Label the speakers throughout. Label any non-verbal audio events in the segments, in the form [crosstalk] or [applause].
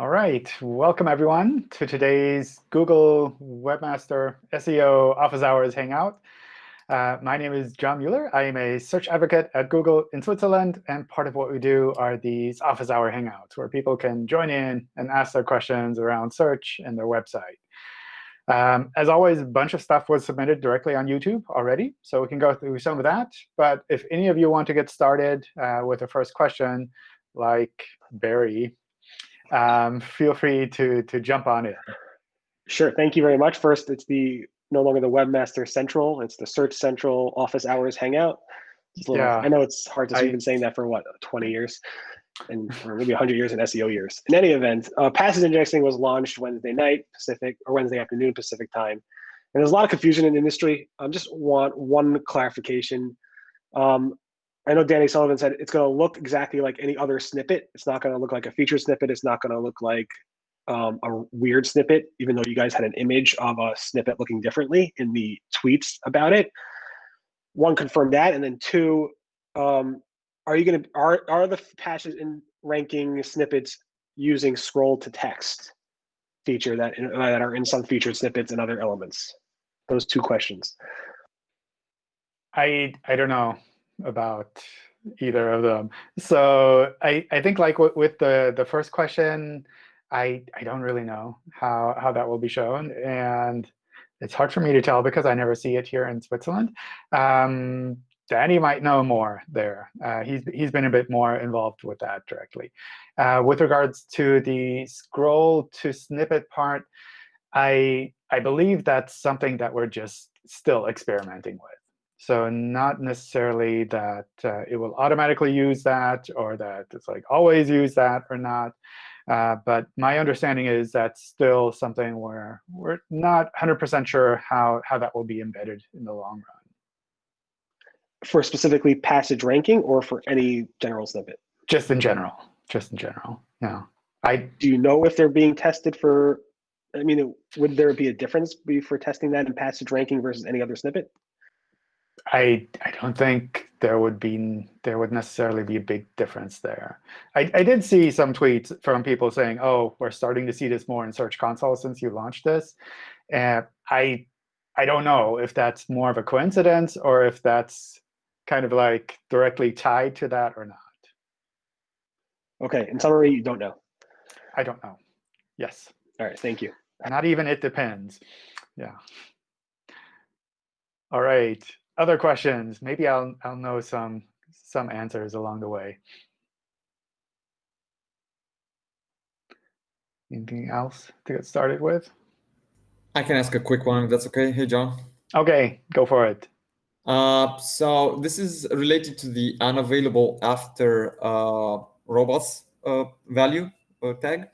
Speaker 1: All right, welcome everyone to today's Google Webmaster SEO Office Hours Hangout. Uh, my name is John Mueller. I am a search advocate at Google in Switzerland. And part of what we do are these Office Hour Hangouts, where people can join in and ask their questions around search and their website. Um, as always, a bunch of stuff was submitted directly on YouTube already, so we can go through some of that. But if any of you want to get started uh, with the first question, like Barry um, feel free to, to jump on it.
Speaker 2: Sure. Thank you very much. First, it's the no longer the Webmaster Central. It's the Search Central Office Hours Hangout. Little, yeah. I know it's hard to I, been saying that for what 20 years, and or maybe 100 years in SEO years. In any event, uh, passage indexing was launched Wednesday night Pacific or Wednesday afternoon Pacific time, and there's a lot of confusion in the industry. I um, just want one clarification. Um, I know Danny Sullivan said it's going to look exactly like any other snippet. It's not going to look like a featured snippet. It's not going to look like um, a weird snippet, even though you guys had an image of a snippet looking differently in the tweets about it. One, confirm that, and then two, um, are you going to are are the passage ranking snippets using scroll to text feature that in, that are in some featured snippets and other elements? Those two questions.
Speaker 1: I I don't know about either of them. So I, I think like with the, the first question, I, I don't really know how, how that will be shown. And it's hard for me to tell because I never see it here in Switzerland. Um, Danny might know more there. Uh, he's, he's been a bit more involved with that directly. Uh, with regards to the scroll to snippet part, I, I believe that's something that we're just still experimenting with. So not necessarily that uh, it will automatically use that or that it's like always use that or not. Uh, but my understanding is that's still something where we're not 100% sure how, how that will be embedded in the long run.
Speaker 2: For specifically passage ranking or for any general snippet?
Speaker 1: Just in general. Just in general, yeah. I,
Speaker 2: Do you know if they're being tested for, I mean, would there be a difference be for testing that in passage ranking versus any other snippet?
Speaker 1: I I don't think there would be there would necessarily be a big difference there. I, I did see some tweets from people saying, "Oh, we're starting to see this more in Search Console since you launched this." And I I don't know if that's more of a coincidence or if that's kind of like directly tied to that or not.
Speaker 2: OK, in summary, you don't know.
Speaker 1: I don't know. Yes.
Speaker 2: All right. Thank you.
Speaker 1: Not even it depends. Yeah. All right other questions? Maybe I'll I'll know some some answers along the way. Anything else to get started with?
Speaker 3: I can ask a quick one if that's okay. Hey, John.
Speaker 1: Okay, go for it.
Speaker 3: Uh, so this is related to the unavailable after uh, robots uh, value uh, tag.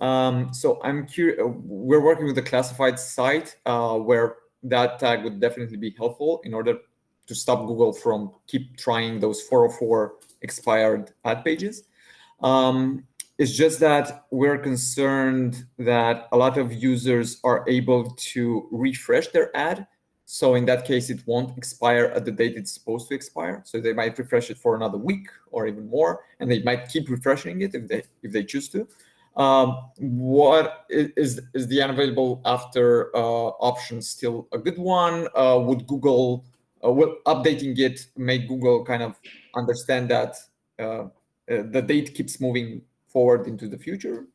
Speaker 3: Um, so I'm curious. We're working with a classified site uh, where that tag would definitely be helpful in order to stop Google from keep trying those 404 expired ad pages. Um, it's just that we're concerned that a lot of users are able to refresh their ad. So in that case, it won't expire at the date it's supposed to expire. So they might refresh it for another week or even more, and they might keep refreshing it if they if they choose to. Um, what is is the unavailable after uh, option still a good one? Uh, would Google, uh, will updating it make Google kind of understand that the date keeps moving forward into the future?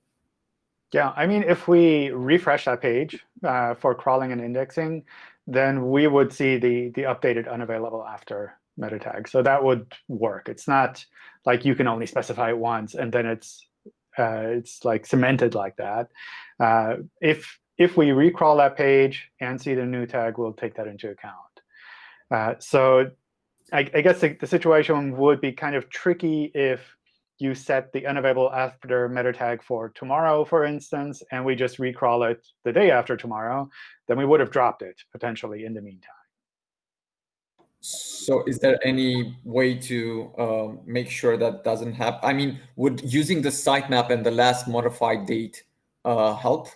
Speaker 1: Yeah, I mean, if we refresh that page uh, for crawling and indexing, then we would see the the updated unavailable after meta tag. So that would work. It's not like you can only specify it once and then it's it's like cemented like that. Uh, if if we recrawl that page and see the new tag, we'll take that into account. Uh, so I, I guess the, the, situation would be kind of tricky if you set the unavailable after meta tag for tomorrow, for instance, and we just recrawl it the day after tomorrow, then we would have dropped it potentially in the meantime.
Speaker 3: So is there any way to uh, make sure that doesn't happen? I mean, would using the sitemap and the last modified date uh, help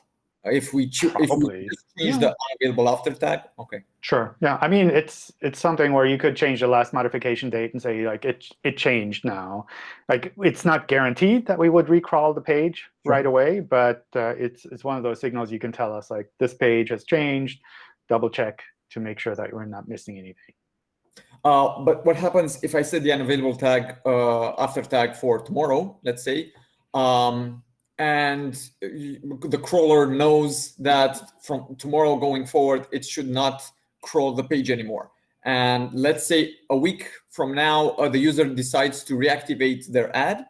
Speaker 3: if we, if we change yeah. the unavailable after tag? OK.
Speaker 1: Sure. Yeah. I mean, it's it's something where you could change the last modification date and say like it it changed now. Like it's not guaranteed that we would recrawl the page sure. right away, but uh, it's it's one of those signals you can tell us like this page has changed. Double check to make sure that we're not missing anything.
Speaker 3: Uh, but what happens if I set the unavailable tag uh, after tag for tomorrow, let's say, um, and the crawler knows that from tomorrow going forward, it should not crawl the page anymore. And let's say a week from now, uh, the user decides to reactivate their ad.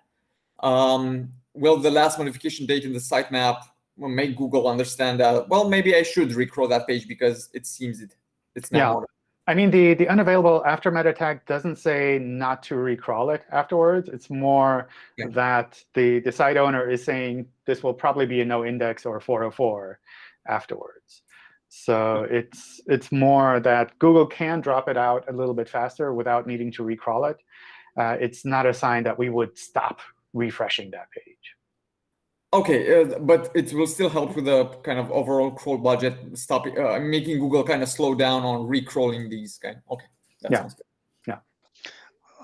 Speaker 3: Um, will the last modification date in the sitemap make Google understand that, well, maybe I should recrawl that page because it seems it, it's now.
Speaker 1: Yeah. I mean, the, the unavailable after meta tag doesn't say not to recrawl it afterwards. It's more yeah. that the, the site owner is saying this will probably be a no index or 404 afterwards. So it's it's more that Google can drop it out a little bit faster without needing to recrawl it. Uh, it's not a sign that we would stop refreshing that page.
Speaker 3: Okay, uh, but it will still help with the kind of overall crawl budget, stopping, uh, making Google kind of slow down on recrawling these kind. Okay,
Speaker 1: that yeah. sounds good. Yeah.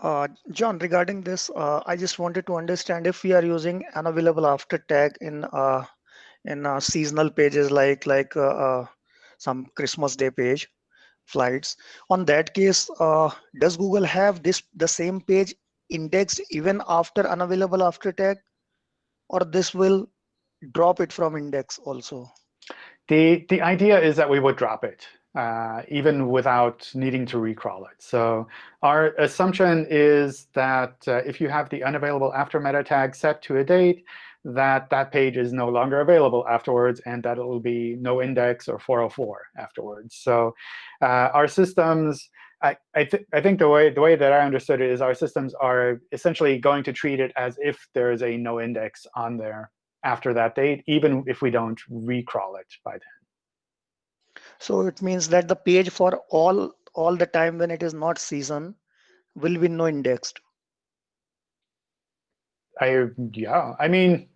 Speaker 4: Uh, John, regarding this, uh, I just wanted to understand if we are using unavailable after tag in uh, in uh, seasonal pages like like some Christmas Day page, flights. On that case, does Google have this the same page indexed even after unavailable after tag? Or this will drop it from index also?
Speaker 1: The, the idea is that we would drop it, uh, even without needing to recrawl it. So our assumption is that uh, if you have the unavailable after meta tag set to a date, that that page is no longer available afterwards, and that it will be no index or 404 afterwards. So uh, our systems I, I, th I, think the way the way that I understood it is our systems are essentially going to treat it as if there is a no index on there after that date, even if we don't recrawl it by then.
Speaker 4: So it means that the page for all all the time when it is not season will be no indexed.
Speaker 1: I yeah, I mean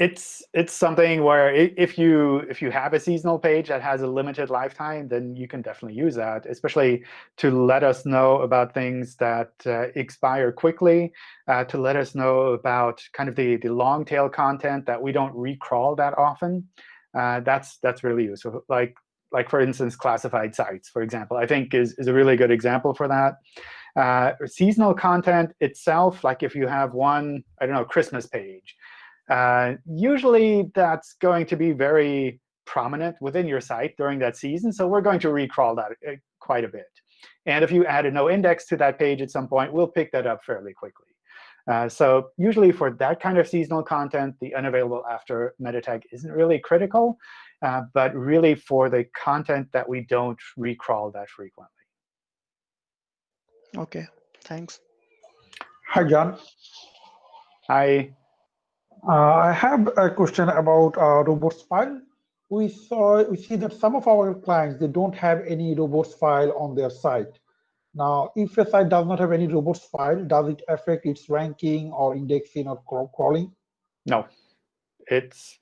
Speaker 1: it's it's something where if you if you have a seasonal page that has a limited lifetime, then you can definitely use that, especially to let us know about things that uh, expire quickly, uh, to let us know about kind of the, the long tail content that we don't recrawl that often. Uh, that's that's really useful. Like like for instance, classified sites, for example, I think is, is a really good example for that. Uh, seasonal content itself, like if you have one, I don't know, Christmas page, uh, usually, that's going to be very prominent within your site during that season. So we're going to recrawl that uh, quite a bit. And if you add a no index to that page at some point, we'll pick that up fairly quickly. Uh, so usually for that kind of seasonal content, the unavailable after meta tag isn't really critical. Uh, but really for the content that we don't recrawl that frequently.
Speaker 4: OK, thanks.
Speaker 5: Hi, John.
Speaker 1: Hi.
Speaker 5: Uh, I have a question about uh, robots file. We saw we see that some of our clients they don't have any robots file on their site. Now, if a site does not have any robots file, does it affect its ranking or indexing or crawling?
Speaker 1: No, it's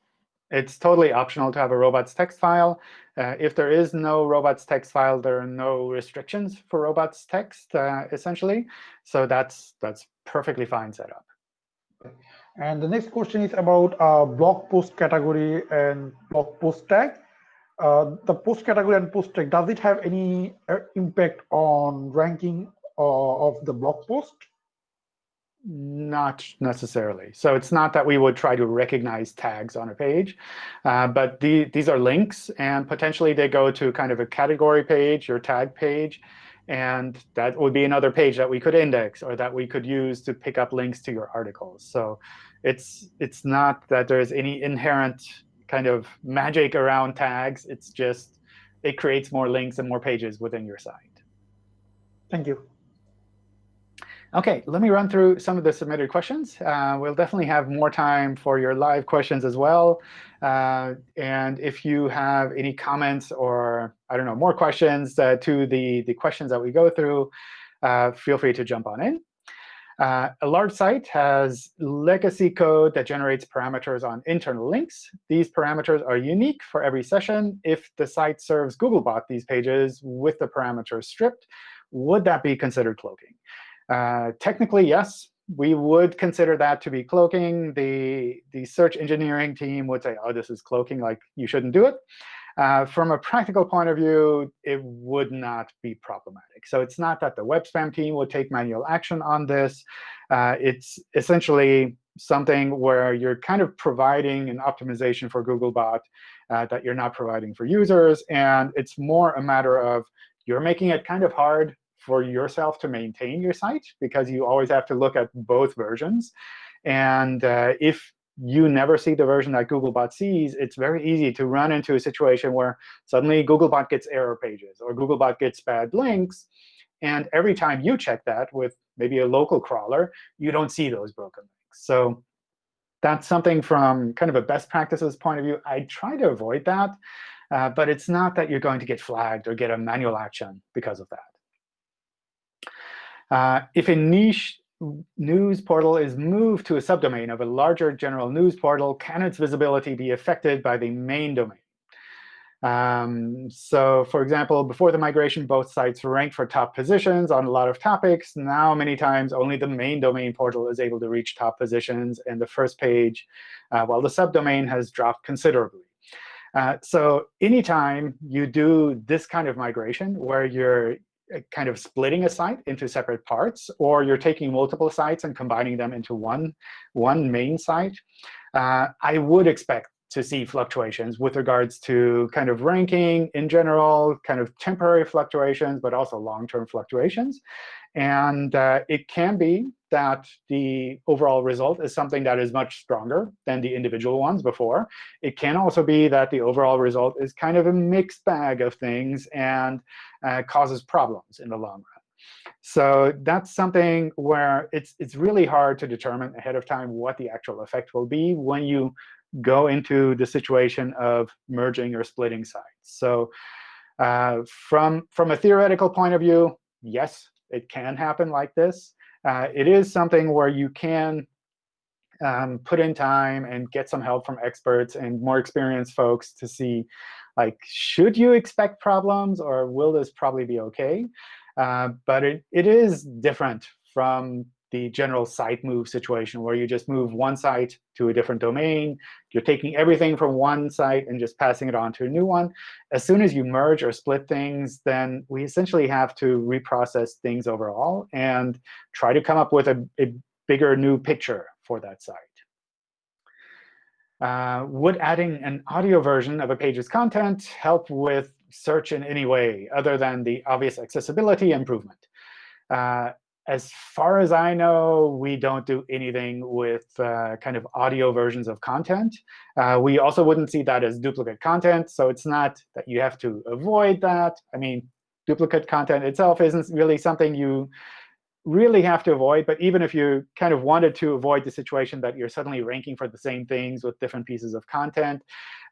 Speaker 1: it's totally optional to have a robots text file. Uh, if there is no robots text file, there are no restrictions for robots text, uh, essentially. So that's that's perfectly fine setup.
Speaker 5: And the next question is about uh, blog post category and blog post tag. Uh, the post category and post tag, does it have any uh, impact on ranking uh, of the blog post?
Speaker 1: Not necessarily. So it's not that we would try to recognize tags on a page, uh, but the, these are links, and potentially they go to kind of a category page, your tag page, and that would be another page that we could index or that we could use to pick up links to your articles. So it's it's not that there's any inherent kind of magic around tags. It's just it creates more links and more pages within your site.
Speaker 5: Thank you.
Speaker 1: OK, let me run through some of the submitted questions. Uh, we'll definitely have more time for your live questions as well. Uh, and if you have any comments or, I don't know, more questions uh, to the, the questions that we go through, uh, feel free to jump on in. Uh, a large site has legacy code that generates parameters on internal links. These parameters are unique for every session. If the site serves Googlebot these pages with the parameters stripped, would that be considered cloaking? Uh, technically, yes, we would consider that to be cloaking. The, the search engineering team would say, oh, this is cloaking, like you shouldn't do it. Uh, from a practical point of view, it would not be problematic. So it's not that the web spam team would take manual action on this. Uh, it's essentially something where you're kind of providing an optimization for Googlebot uh, that you're not providing for users. And it's more a matter of you're making it kind of hard for yourself to maintain your site, because you always have to look at both versions. And uh, if you never see the version that Googlebot sees, it's very easy to run into a situation where suddenly Googlebot gets error pages or Googlebot gets bad links. And every time you check that with maybe a local crawler, you don't see those broken links. So that's something from kind of a best practices point of view. I try to avoid that. Uh, but it's not that you're going to get flagged or get a manual action because of that. Uh, if a niche news portal is moved to a subdomain of a larger general news portal, can its visibility be affected by the main domain? Um, so for example, before the migration, both sites ranked for top positions on a lot of topics. Now, many times, only the main domain portal is able to reach top positions and the first page, uh, while the subdomain has dropped considerably. Uh, so anytime you do this kind of migration, where you're kind of splitting a site into separate parts, or you're taking multiple sites and combining them into one, one main site, uh, I would expect to see fluctuations with regards to kind of ranking in general, kind of temporary fluctuations, but also long-term fluctuations. And uh, it can be that the overall result is something that is much stronger than the individual ones before. It can also be that the overall result is kind of a mixed bag of things and uh, causes problems in the long run. So that's something where it's, it's really hard to determine ahead of time what the actual effect will be when you go into the situation of merging or splitting sites. So uh, from, from a theoretical point of view, yes, it can happen like this. Uh, it is something where you can um, put in time and get some help from experts and more experienced folks to see, like, should you expect problems, or will this probably be OK? Uh, but it, it is different from the general site move situation, where you just move one site to a different domain. You're taking everything from one site and just passing it on to a new one. As soon as you merge or split things, then we essentially have to reprocess things overall and try to come up with a, a bigger new picture for that site. Uh, would adding an audio version of a page's content help with search in any way other than the obvious accessibility improvement? Uh, as far as I know, we don't do anything with uh, kind of audio versions of content. Uh, we also wouldn't see that as duplicate content. So it's not that you have to avoid that. I mean, duplicate content itself isn't really something you really have to avoid. But even if you kind of wanted to avoid the situation that you're suddenly ranking for the same things with different pieces of content,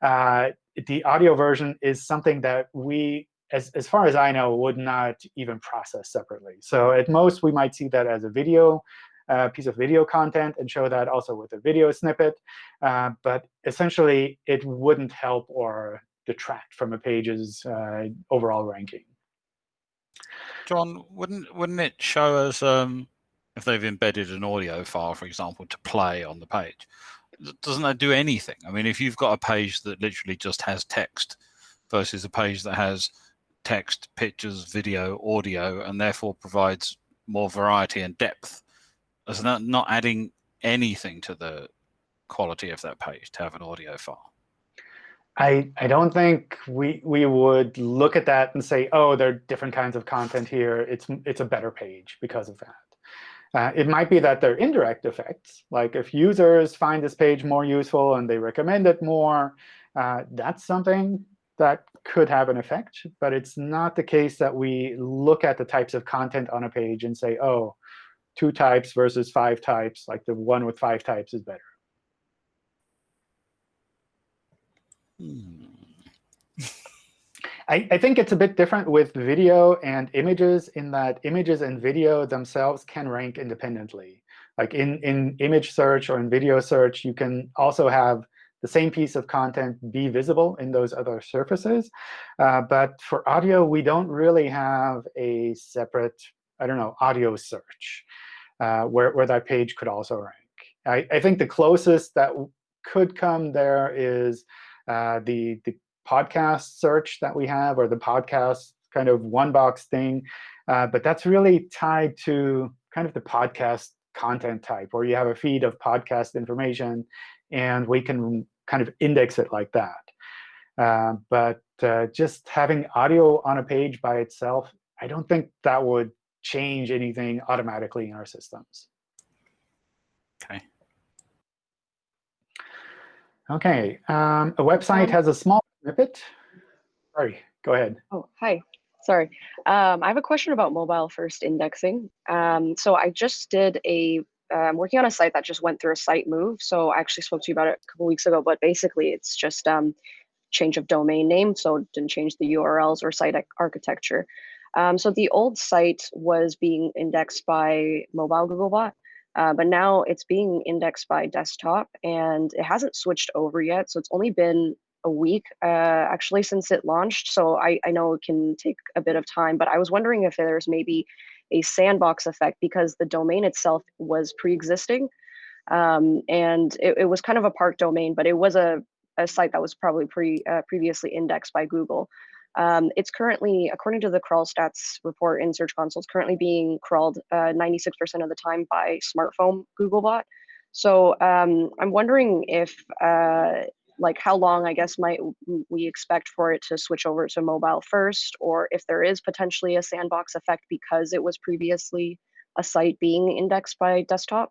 Speaker 1: uh, the audio version is something that we as, as far as I know, would not even process separately. So at most, we might see that as a video, uh, piece of video content, and show that also with a video snippet. Uh, but essentially, it wouldn't help or detract from a page's uh, overall ranking.
Speaker 6: John, wouldn't wouldn't it show us um, if they've embedded an audio file, for example, to play on the page? Doesn't that do anything? I mean, if you've got a page that literally just has text versus a page that has text, pictures, video, audio, and therefore provides more variety and depth. Is that not adding anything to the quality of that page to have an audio file?
Speaker 1: I, I don't think we we would look at that and say, oh, there are different kinds of content here. It's it's a better page because of that. Uh, it might be that there are indirect effects. Like if users find this page more useful and they recommend it more, uh, that's something that could have an effect. But it's not the case that we look at the types of content on a page and say, oh, two types versus five types, like the one with five types is better.
Speaker 6: Hmm.
Speaker 1: I, I think it's a bit different with video and images in that images and video themselves can rank independently. Like in, in image search or in video search, you can also have the same piece of content be visible in those other surfaces. Uh, but for audio, we don't really have a separate, I don't know, audio search uh, where, where that page could also rank. I, I think the closest that could come there is uh, the, the podcast search that we have or the podcast kind of one box thing. Uh, but that's really tied to kind of the podcast content type, where you have a feed of podcast information, and we can kind of index it like that. Uh, but uh, just having audio on a page by itself, I don't think that would change anything automatically in our systems.
Speaker 6: OK.
Speaker 1: OK. Um, a website has a small snippet. Sorry, go ahead.
Speaker 7: Oh, hi. Sorry. Um, I have a question about mobile first indexing. Um, so I just did a, I'm um, working on a site that just went through a site move. So I actually spoke to you about it a couple weeks ago, but basically it's just um, change of domain name. So it didn't change the URLs or site architecture. Um, so the old site was being indexed by mobile Googlebot, uh, but now it's being indexed by desktop and it hasn't switched over yet. So it's only been a week uh, actually since it launched. So I, I know it can take a bit of time, but I was wondering if there's maybe a sandbox effect because the domain itself was pre-existing. Um, and it, it, was kind of a park domain, but it was a, a site that was probably pre uh, previously indexed by Google. Um, it's currently, according to the crawl stats report in Search Console, it's currently being crawled 96% uh, of the time by smartphone Googlebot. So um, I'm wondering if uh, like how long I guess might we expect for it to switch over to mobile first, or if there is potentially a sandbox effect because it was previously a site being indexed by desktop?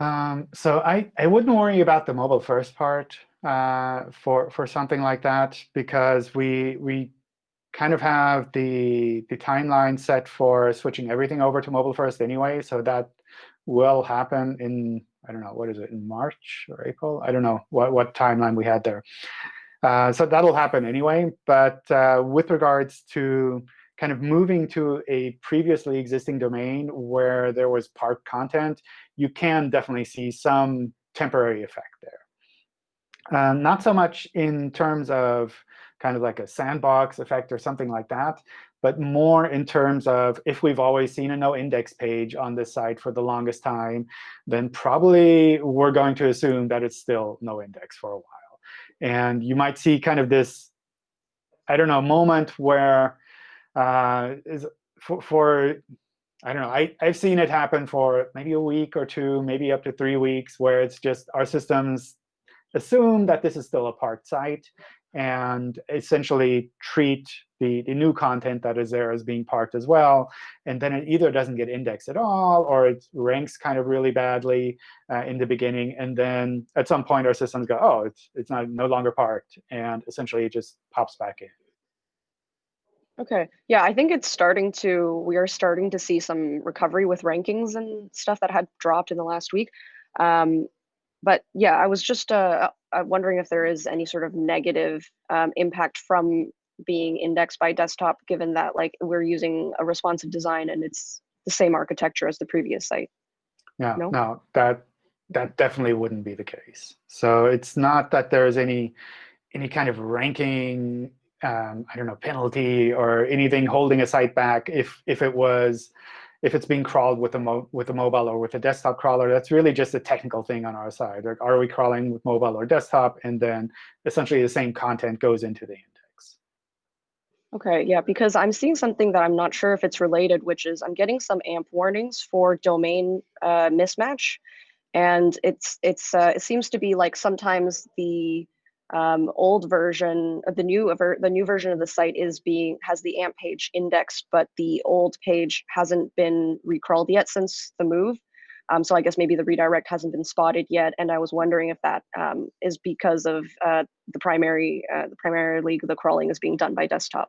Speaker 1: Um, so I, I wouldn't worry about the mobile first part uh, for for something like that because we we kind of have the the timeline set for switching everything over to mobile first anyway. So that will happen in I don't know, what is it, in March or April? I don't know what, what timeline we had there. Uh, so that'll happen anyway. But uh, with regards to kind of moving to a previously existing domain where there was parked content, you can definitely see some temporary effect there. Um, not so much in terms of kind of like a sandbox effect or something like that, but more in terms of if we've always seen a no index page on this site for the longest time, then probably we're going to assume that it's still no index for a while. And you might see kind of this, I don't know, moment where uh, is for, for I don't know, I, I've seen it happen for maybe a week or two, maybe up to three weeks, where it's just our systems assume that this is still a parked site and essentially treat the, the new content that is there is being parked as well. And then it either doesn't get indexed at all, or it ranks kind of really badly uh, in the beginning. And then at some point, our systems go, oh, it's, it's not no longer parked. And essentially, it just pops back in.
Speaker 7: OK. Yeah, I think it's starting to, we are starting to see some recovery with rankings and stuff that had dropped in the last week. Um, but yeah, I was just uh, uh, wondering if there is any sort of negative um, impact from being indexed by desktop, given that like we're using a responsive design and it's the same architecture as the previous site.
Speaker 1: Yeah, no, no that that definitely wouldn't be the case. So it's not that there's any any kind of ranking, um, I don't know, penalty or anything holding a site back if if it was if it's being crawled with a with a mobile or with a desktop crawler, that's really just a technical thing on our side. Like, are we crawling with mobile or desktop? And then essentially the same content goes into the index.
Speaker 7: OK, yeah, because I'm seeing something that I'm not sure if it's related, which is I'm getting some AMP warnings for domain uh, mismatch. And it's it's uh, it seems to be like sometimes the um, old version of the new the new version of the site is being has the AMP page indexed, but the old page hasn't been recrawled yet since the move. Um, so I guess maybe the redirect hasn't been spotted yet, and I was wondering if that um, is because of uh, the primary uh, the primarily the crawling is being done by desktop.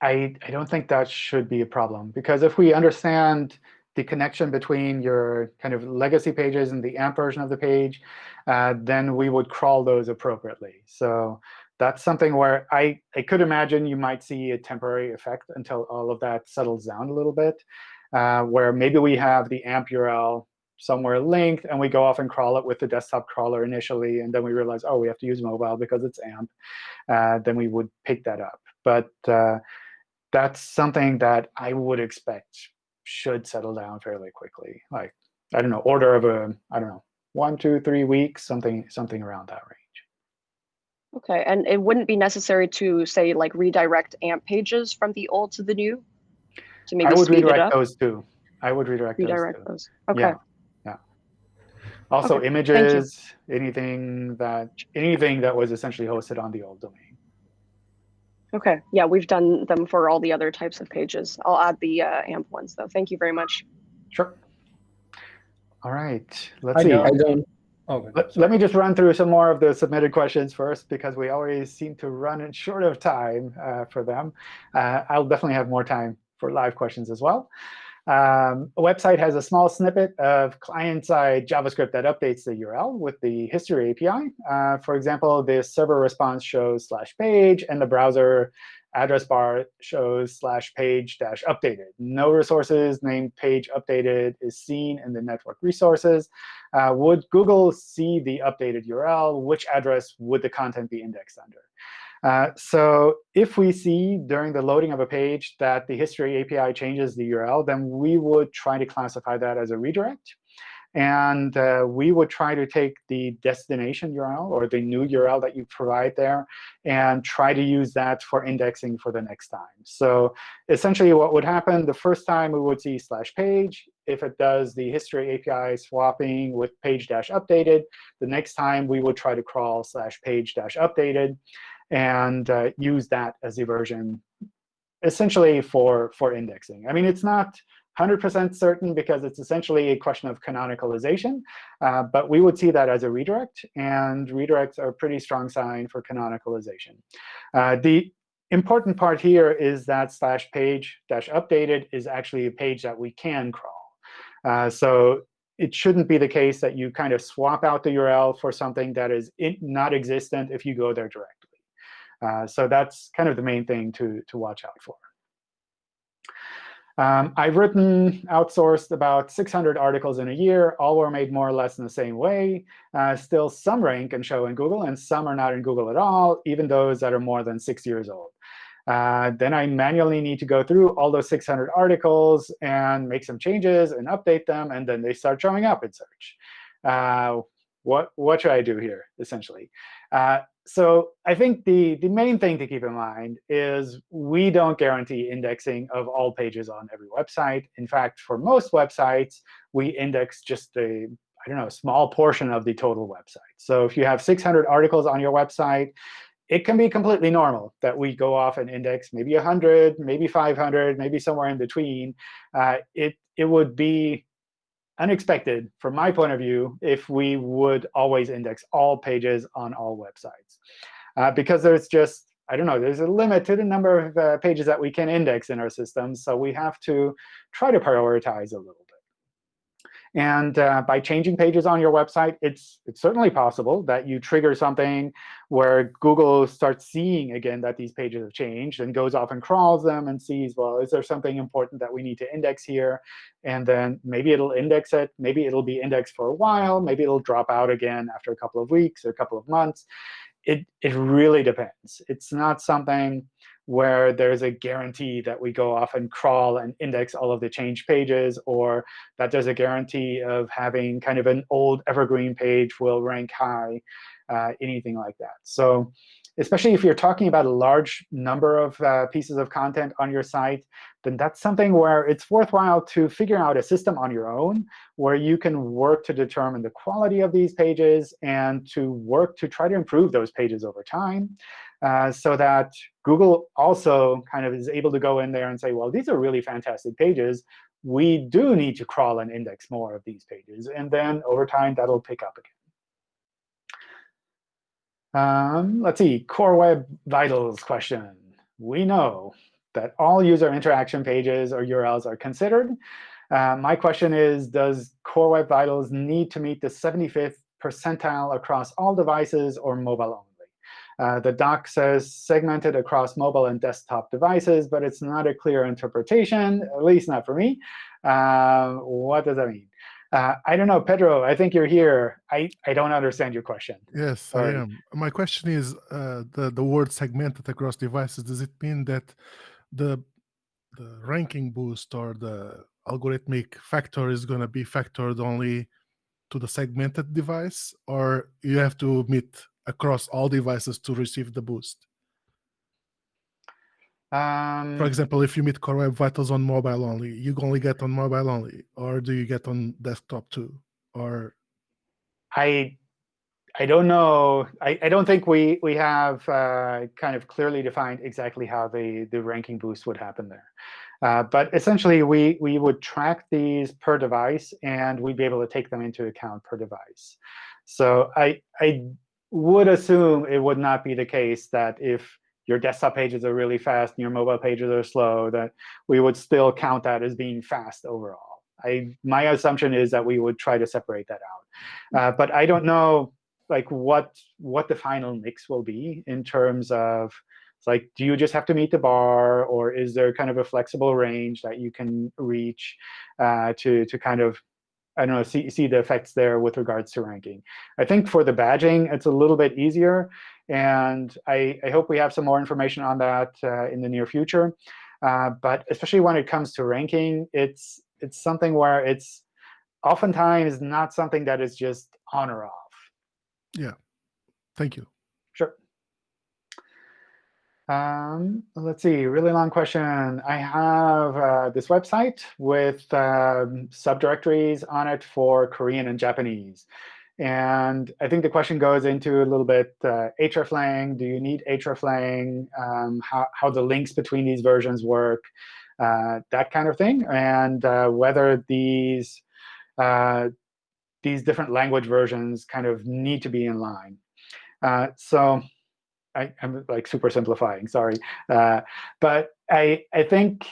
Speaker 1: I I don't think that should be a problem because if we understand the connection between your kind of legacy pages and the AMP version of the page, uh, then we would crawl those appropriately. So that's something where I, I could imagine you might see a temporary effect until all of that settles down a little bit, uh, where maybe we have the AMP URL somewhere linked, and we go off and crawl it with the desktop crawler initially, and then we realize, oh, we have to use mobile because it's AMP. Uh, then we would pick that up. But uh, that's something that I would expect should settle down fairly quickly. Like, I don't know, order of a, I don't know, one, two, three weeks, something, something around that range.
Speaker 7: OK, and it wouldn't be necessary to, say, like redirect AMP pages from the old to the new? To maybe
Speaker 1: I would
Speaker 7: speed it
Speaker 1: redirect
Speaker 7: up?
Speaker 1: those too. I would redirect,
Speaker 7: Redirect
Speaker 1: those.
Speaker 7: those. OK.
Speaker 1: Yeah. Yeah. Also,
Speaker 7: Okay,
Speaker 1: images, anything that anything that was essentially hosted on the old domain.
Speaker 7: OK, yeah, we've done them for all the other types of pages. I'll add the uh, AMP ones, though. Thank you very much.
Speaker 1: Sure. All right. Let's
Speaker 8: I
Speaker 1: see.
Speaker 8: don't. I don't. Okay.
Speaker 1: Let, let me just run through some more of the submitted questions first, because we always seem to run in short of time uh, for them. Uh, I'll definitely have more time for live questions as well. Um, a website has a small snippet of client-side JavaScript that updates the URL with the history API. Uh, for example, the server response shows slash page, and the browser address bar shows slash page dash updated. No resources named page updated is seen in the network resources. Uh, would Google see the updated URL? Which address would the content be indexed under? Uh, so if we see during the loading of a page that the history API changes the URL, then we would try to classify that as a redirect. And uh, we would try to take the destination URL or the new URL that you provide there and try to use that for indexing for the next time. So essentially what would happen, the first time we would see slash page. If it does the history API swapping with page dash updated, the next time we would try to crawl slash page dash updated and uh, use that as a version essentially for, for indexing. I mean, it's not 100% certain because it's essentially a question of canonicalization. Uh, but we would see that as a redirect. And redirects are a pretty strong sign for canonicalization. Uh, the important part here is that slash page dash updated is actually a page that we can crawl. Uh, so it shouldn't be the case that you kind of swap out the URL for something that is not existent if you go there directly. Uh, so that's kind of the main thing to, to watch out for. Um, I've written, outsourced about 600 articles in a year. All were made more or less in the same way. Uh, still, some rank and show in Google, and some are not in Google at all, even those that are more than six years old. Uh, then I manually need to go through all those 600 articles and make some changes and update them, and then they start showing up in search. Uh, what, what should I do here, essentially? So I think the, the main thing to keep in mind is we don't guarantee indexing of all pages on every website. In fact, for most websites, we index just a I don't know, small portion of the total website. So if you have 600 articles on your website, it can be completely normal that we go off and index maybe 100, maybe 500, maybe somewhere in between. Uh, it, it would be unexpected, from my point of view, if we would always index all pages on all websites. Uh, because there's just, I don't know, there's a limit to the number of uh, pages that we can index in our system. So we have to try to prioritize a little. And uh, by changing pages on your website, it's, it's certainly possible that you trigger something where Google starts seeing, again, that these pages have changed and goes off and crawls them and sees, well, is there something important that we need to index here? And then maybe it'll index it. Maybe it'll be indexed for a while. Maybe it'll drop out again after a couple of weeks or a couple of months. It, it really depends. It's not something where there's a guarantee that we go off and crawl and index all of the changed pages, or that there's a guarantee of having kind of an old evergreen page will rank high, uh, anything like that. So especially if you're talking about a large number of uh, pieces of content on your site, then that's something where it's worthwhile to figure out a system on your own where you can work to determine the quality of these pages and to work to try to improve those pages over time. Uh, so that Google also kind of is able to go in there and say, well, these are really fantastic pages. We do need to crawl and index more of these pages. And then over time, that'll pick up again. Um, let's see, Core Web Vitals question. We know that all user interaction pages or URLs are considered. Uh, my question is, does Core Web Vitals need to meet the 75th percentile across all devices or mobile only? Uh, the doc says segmented across mobile and desktop devices, but it's not a clear interpretation, at least not for me. Uh, what does that mean? Uh, I don't know, Pedro, I think you're here. I, I don't understand your question.
Speaker 8: Yes, Sorry. I am. My question is uh, the, the word segmented across devices, does it mean that the, the ranking boost or the algorithmic factor is going to be factored only to the segmented device, or you have to meet across all devices to receive the boost?
Speaker 1: Um,
Speaker 8: For example, if you meet Core Web Vitals on mobile only, you only get on mobile only, or do you get on desktop too? Or
Speaker 1: I I don't know. I, I don't think we we have uh, kind of clearly defined exactly how the the ranking boost would happen there. Uh, but essentially, we we would track these per device, and we'd be able to take them into account per device. So I I would assume it would not be the case that if your desktop pages are really fast and your mobile pages are slow, that we would still count that as being fast overall. I, my assumption is that we would try to separate that out. Uh, but I don't know like what what the final mix will be in terms of like, do you just have to meet the bar, or is there kind of a flexible range that you can reach uh, to to kind of I don't know, see, see the effects there with regards to ranking. I think for the badging, it's a little bit easier. And I, I hope we have some more information on that uh, in the near future. Uh, but especially when it comes to ranking, it's, it's something where it's oftentimes not something that is just on or off.
Speaker 8: Yeah. Thank you.
Speaker 1: Um, let's see, really long question. I have uh, this website with um, subdirectories on it for Korean and Japanese. And I think the question goes into a little bit uh, hreflang. Do you need hreflang? Um, how, how the links between these versions work, uh, that kind of thing. And uh, whether these, uh, these different language versions kind of need to be in line. Uh, so I, am like super simplifying, sorry. Uh, but I, I think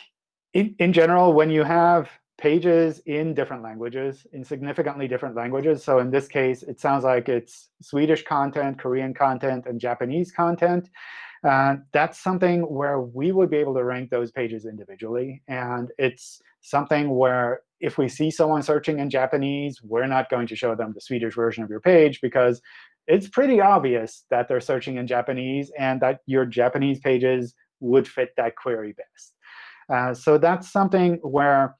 Speaker 1: in, in general, when you have pages in different languages, in significantly different languages, so in this case, it sounds like it's Swedish content, Korean content, and Japanese content, uh, that's something where we would be able to rank those pages individually. And it's something where if we see someone searching in Japanese, we're not going to show them the Swedish version of your page because it's pretty obvious that they're searching in Japanese and that your Japanese pages would fit that query best. Uh, so that's something where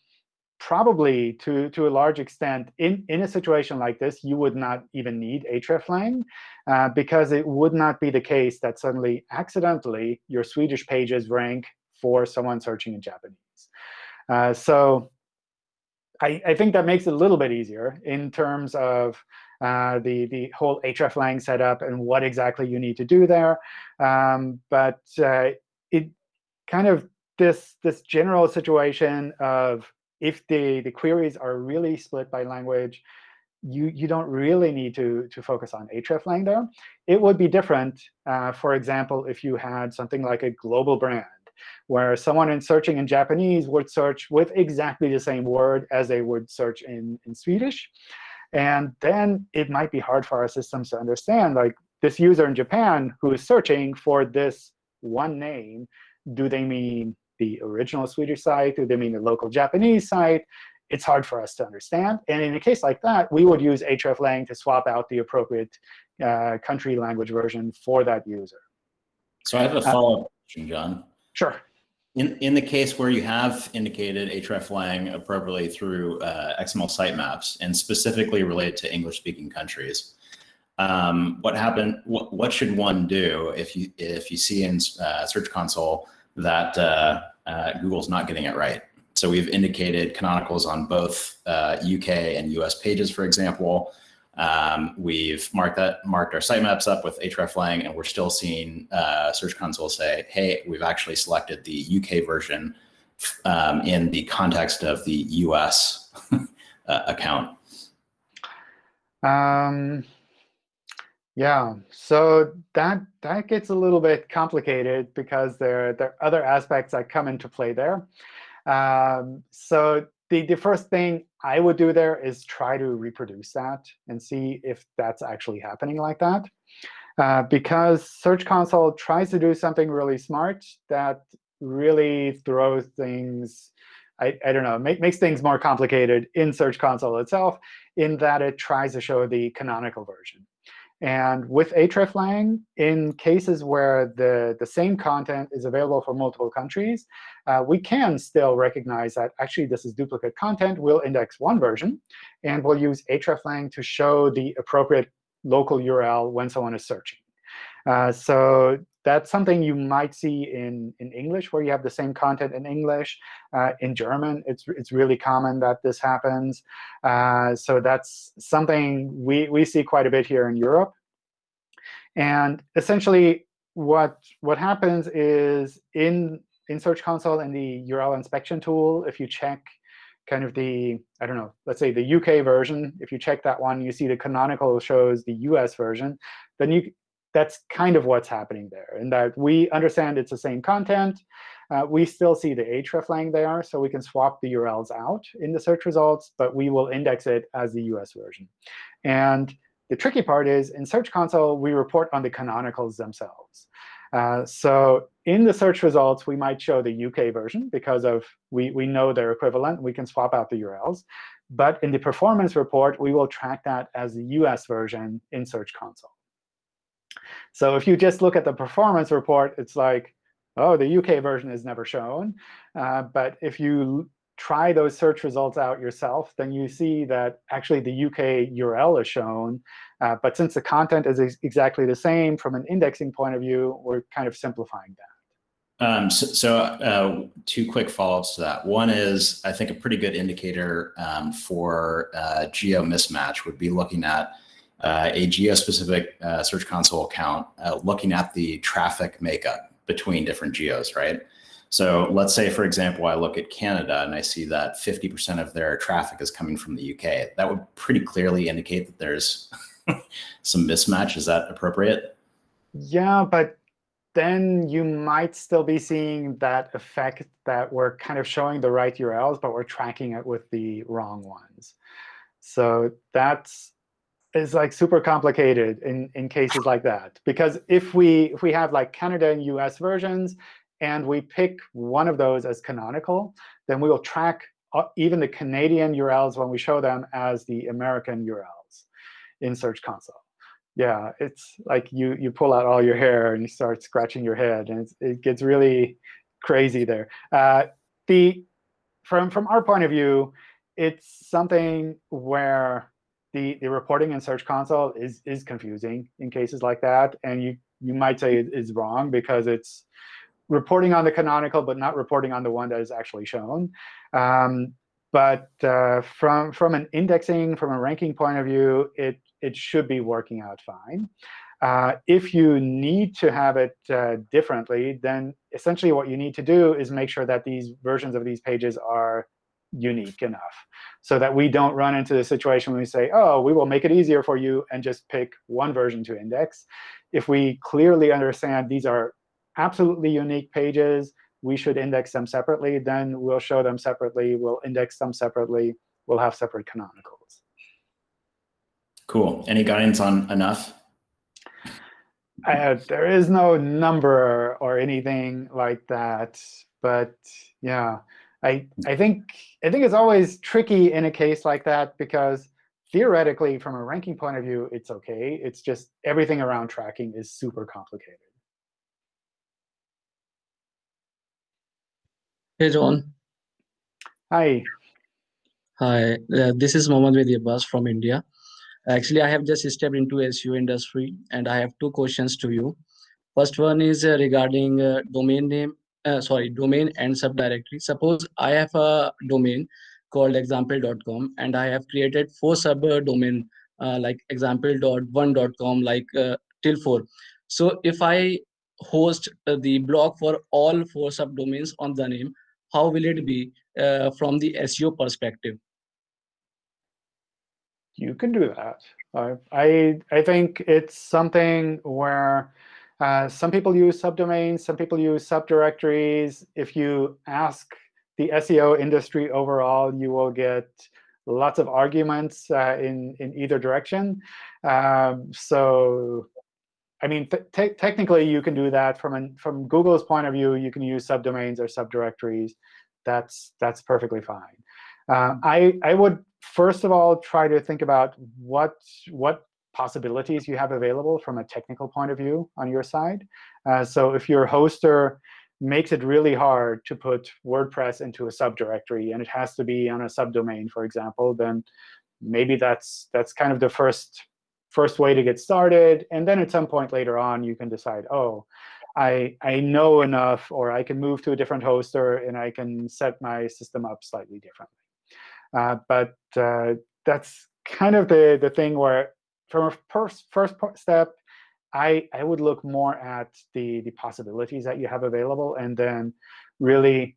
Speaker 1: probably to, to a large extent, in, in a situation like this, you would not even need hreflang, uh, because it would not be the case that suddenly, accidentally, your Swedish pages rank for someone searching in Japanese. Uh, so I, I think that makes it a little bit easier in terms of uh, the, the whole hreflang setup and what exactly you need to do there. Um, but uh, it kind of this, this general situation of if the, the queries are really split by language, you, you don't really need to, to focus on hreflang there. It would be different, uh, for example, if you had something like a global brand, where someone in searching in Japanese would search with exactly the same word as they would search in, in Swedish. And then it might be hard for our systems to understand, like this user in Japan who is searching for this one name, do they mean the original Swedish site? Do they mean the local Japanese site? It's hard for us to understand. And in a case like that, we would use hreflang to swap out the appropriate uh, country language version for that user.
Speaker 9: So I have a uh, follow-up question, John.
Speaker 1: Sure.
Speaker 9: In, in the case where you have indicated hreflang appropriately through uh, XML sitemaps and specifically related to English-speaking countries, um, what happened? What, what should one do if you if you see in uh, Search Console that uh, uh, Google's not getting it right? So we've indicated canonicals on both UK uh, and US pages, for example. Um, we've marked that marked our sitemaps up with hreflang, and we're still seeing uh, Search Console say, "Hey, we've actually selected the UK version um, in the context of the US [laughs] uh, account."
Speaker 1: Um, yeah, so that that gets a little bit complicated because there there are other aspects that come into play there. Um, so the, the first thing I would do there is try to reproduce that and see if that's actually happening like that. Uh, because Search Console tries to do something really smart that really throws things, I, I don't know, make, makes things more complicated in Search Console itself in that it tries to show the canonical version. And with hreflang, in cases where the, the same content is available for multiple countries, uh, we can still recognize that actually this is duplicate content. We'll index one version, and we'll use hreflang to show the appropriate local URL when someone is searching. Uh, so that's something you might see in, in English, where you have the same content in English. Uh, in German, it's, it's really common that this happens. Uh, so that's something we, we see quite a bit here in Europe. And essentially, what, what happens is in, in Search Console and the URL inspection tool, if you check kind of the, I don't know, let's say the UK version, if you check that one, you see the canonical shows the US version, then you that's kind of what's happening there, in that we understand it's the same content. Uh, we still see the hreflang there, so we can swap the URLs out in the search results, but we will index it as the US version. And the tricky part is, in Search Console, we report on the canonicals themselves. Uh, so in the search results, we might show the UK version because of we, we know their equivalent. We can swap out the URLs. But in the performance report, we will track that as the US version in Search Console. So if you just look at the performance report, it's like, oh, the UK version is never shown. Uh, but if you try those search results out yourself, then you see that actually the UK URL is shown. Uh, but since the content is ex exactly the same from an indexing point of view, we're kind of simplifying that.
Speaker 9: Um, so, so uh, two quick follow-ups to that. One is, I think, a pretty good indicator um, for uh, geo mismatch would be looking at uh, a geo-specific uh, Search Console account, uh, looking at the traffic makeup between different geos, right? So let's say, for example, I look at Canada and I see that 50% of their traffic is coming from the UK. That would pretty clearly indicate that there's [laughs] some mismatch. Is that appropriate?
Speaker 1: Yeah, but then you might still be seeing that effect that we're kind of showing the right URLs, but we're tracking it with the wrong ones. So that's is like super complicated in, in cases like that. Because if we if we have like Canada and US versions, and we pick one of those as canonical, then we will track uh, even the Canadian URLs when we show them as the American URLs in Search Console. Yeah, it's like you you pull out all your hair and you start scratching your head, and it gets really crazy there. Uh, the from from our point of view, it's something where the, the reporting in Search Console is, is confusing in cases like that. And you, you might say it is wrong because it's reporting on the canonical, but not reporting on the one that is actually shown. Um, but uh, from, from an indexing, from a ranking point of view, it, it should be working out fine. Uh, if you need to have it uh, differently, then essentially what you need to do is make sure that these versions of these pages are unique enough so that we don't run into the situation when we say, oh, we will make it easier for you and just pick one version to index. If we clearly understand these are absolutely unique pages, we should index them separately, then we'll show them separately. We'll index them separately. We'll have separate canonicals.
Speaker 9: Cool. Any guidance on enough?
Speaker 1: Uh, there is no number or anything like that. But yeah, I, I think I think it's always tricky in a case like that because theoretically, from a ranking point of view, it's OK. It's just everything around tracking is super complicated.
Speaker 10: Hey, John.
Speaker 1: Hi.
Speaker 10: Hi, uh, this is Mohammad Vedi Abbas from India. Actually, I have just stepped into SEO industry, and I have two questions to you. First one is uh, regarding uh, domain name uh, sorry, domain and subdirectory. Suppose I have a domain called example.com and I have created four subdomain uh, like example.one.com like uh, till four. So if I host uh, the blog for all four subdomains on the name, how will it be uh, from the SEO perspective?
Speaker 1: You can do that. I I think it's something where uh, some people use subdomains. Some people use subdirectories. If you ask the SEO industry overall, you will get lots of arguments uh, in, in either direction. Um, so I mean, te technically, you can do that from an, from Google's point of view. You can use subdomains or subdirectories. That's that's perfectly fine. Uh, I I would first of all try to think about what what possibilities you have available from a technical point of view on your side. Uh, so if your hoster makes it really hard to put WordPress into a subdirectory, and it has to be on a subdomain, for example, then maybe that's that's kind of the first first way to get started. And then at some point later on, you can decide, oh, I, I know enough, or I can move to a different hoster, and I can set my system up slightly differently. Uh, but uh, that's kind of the, the thing where, from a first, first step, I, I would look more at the, the possibilities that you have available, and then really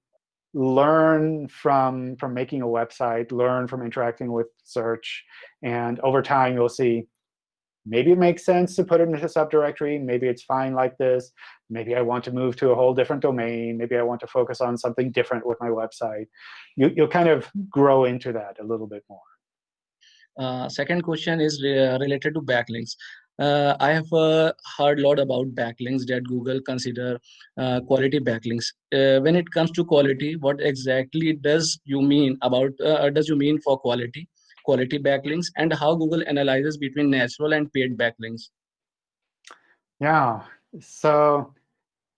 Speaker 1: learn from, from making a website, learn from interacting with search. And over time, you'll see, maybe it makes sense to put it into a subdirectory. Maybe it's fine like this. Maybe I want to move to a whole different domain. Maybe I want to focus on something different with my website. You, you'll kind of grow into that a little bit more.
Speaker 10: Uh, second question is re related to backlinks. Uh, I have uh, heard a lot about backlinks that Google consider uh, quality backlinks. Uh, when it comes to quality, what exactly does you mean about uh, does you mean for quality? quality backlinks and how Google analyzes between natural and paid backlinks?
Speaker 1: Yeah, so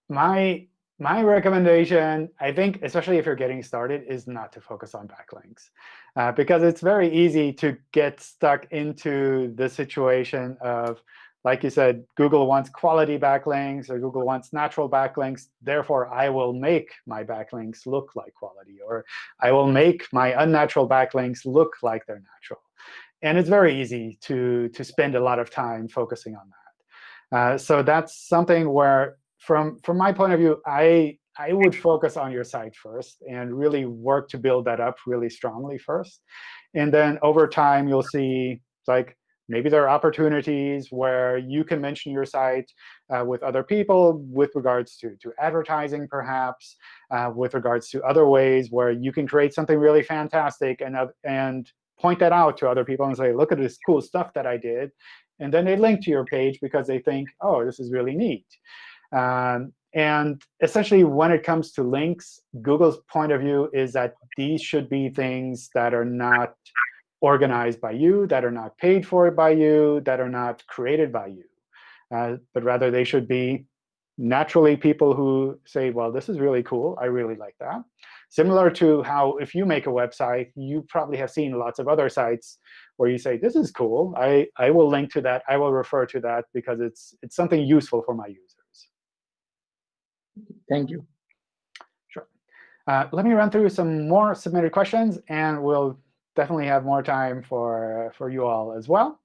Speaker 1: my my recommendation, I think, especially if you're getting started, is not to focus on backlinks. Uh, because it's very easy to get stuck into the situation of, like you said, Google wants quality backlinks or Google wants natural backlinks. Therefore, I will make my backlinks look like quality. Or I will make my unnatural backlinks look like they're natural. And it's very easy to, to spend a lot of time focusing on that. Uh, so that's something where, from, from my point of view, I, I would focus on your site first and really work to build that up really strongly first. And then over time, you'll see like Maybe there are opportunities where you can mention your site uh, with other people with regards to, to advertising, perhaps, uh, with regards to other ways where you can create something really fantastic and, uh, and point that out to other people and say, look at this cool stuff that I did. And then they link to your page because they think, oh, this is really neat. Um, and essentially, when it comes to links, Google's point of view is that these should be things that are not organized by you, that are not paid for by you, that are not created by you. Uh, but rather, they should be naturally people who say, well, this is really cool. I really like that. Similar to how if you make a website, you probably have seen lots of other sites where you say, this is cool. I, I will link to that. I will refer to that because it's, it's something useful for my users.
Speaker 10: Thank you.
Speaker 1: Sure. Uh, let me run through some more submitted questions, and we'll definitely have more time for, for you all as well.